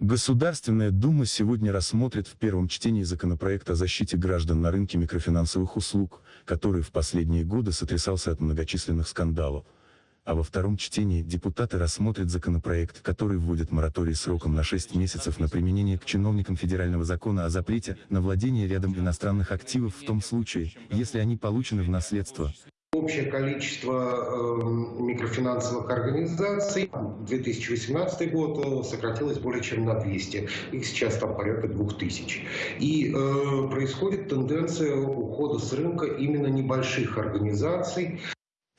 Государственная Дума сегодня рассмотрит в первом чтении законопроект о защите граждан на рынке микрофинансовых услуг, который в последние годы сотрясался от многочисленных скандалов. А во втором чтении депутаты рассмотрят законопроект, который вводит мораторий сроком на 6 месяцев на применение к чиновникам федерального закона о запрете на владение рядом иностранных активов в том случае, если они получены в наследство, Общее количество э, микрофинансовых организаций 2018 год э, сократилось более чем на 200. Их сейчас там порядка 2000. И э, происходит тенденция ухода с рынка именно небольших организаций.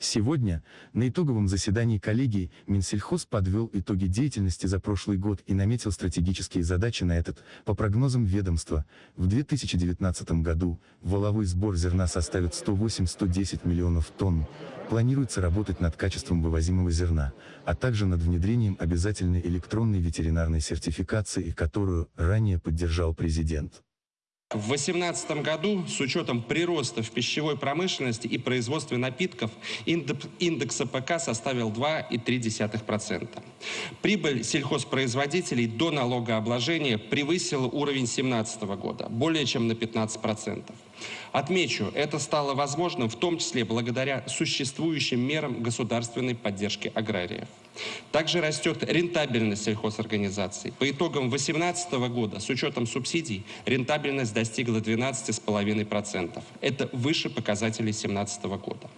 Сегодня, на итоговом заседании коллегии, Минсельхоз подвел итоги деятельности за прошлый год и наметил стратегические задачи на этот, по прогнозам ведомства, в 2019 году воловой сбор зерна составит 108-110 миллионов тонн. Планируется работать над качеством вывозимого зерна, а также над внедрением обязательной электронной ветеринарной сертификации, которую ранее поддержал президент. В 2018 году, с учетом прироста в пищевой промышленности и производстве напитков, индекс АПК составил 2,3%. Прибыль сельхозпроизводителей до налогообложения превысила уровень 2017 года, более чем на 15%. Отмечу, это стало возможным в том числе благодаря существующим мерам государственной поддержки аграриев. Также растет рентабельность сельхозорганизаций. По итогам 2018 года с учетом субсидий рентабельность достигла 12,5%. Это выше показателей 2017 года.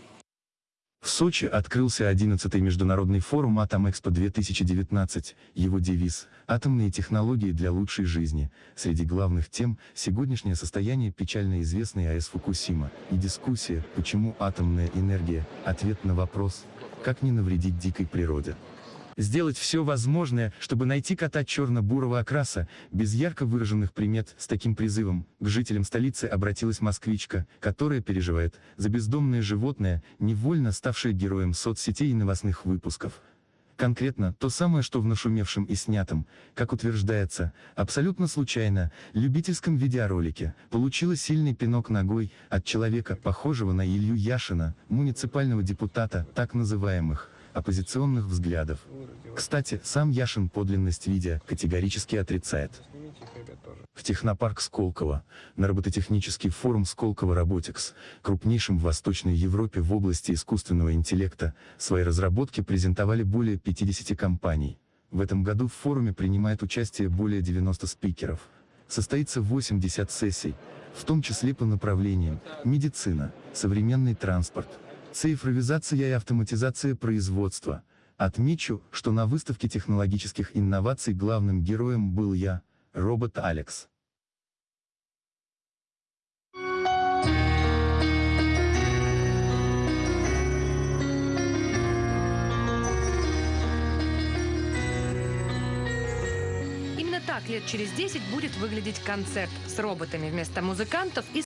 Сочи открылся 11-й международный форум «Атомэкспо-2019». Его девиз «Атомные технологии для лучшей жизни». Среди главных тем – сегодняшнее состояние печально известной АЭС Фукусима и дискуссия «Почему атомная энергия?» Ответ на вопрос «Как не навредить дикой природе?» Сделать все возможное, чтобы найти кота черно-бурого окраса, без ярко выраженных примет, с таким призывом, к жителям столицы обратилась москвичка, которая переживает за бездомное животное, невольно ставшее героем соцсетей и новостных выпусков. Конкретно, то самое, что в нашумевшем и снятом, как утверждается, абсолютно случайно, любительском видеоролике, получила сильный пинок ногой от человека, похожего на Илью Яшина, муниципального депутата, так называемых, оппозиционных взглядов. Кстати, сам Яшин подлинность видео категорически отрицает. В технопарк Сколково, на робототехнический форум Сколково Роботикс, крупнейшим в Восточной Европе в области искусственного интеллекта, свои разработки презентовали более 50 компаний. В этом году в форуме принимает участие более 90 спикеров. Состоится 80 сессий, в том числе по направлениям медицина, современный транспорт, Цифровизация и автоматизация производства. Отмечу, что на выставке технологических инноваций главным героем был я, робот Алекс. Именно так лет через 10 будет выглядеть концерт с роботами вместо музыкантов и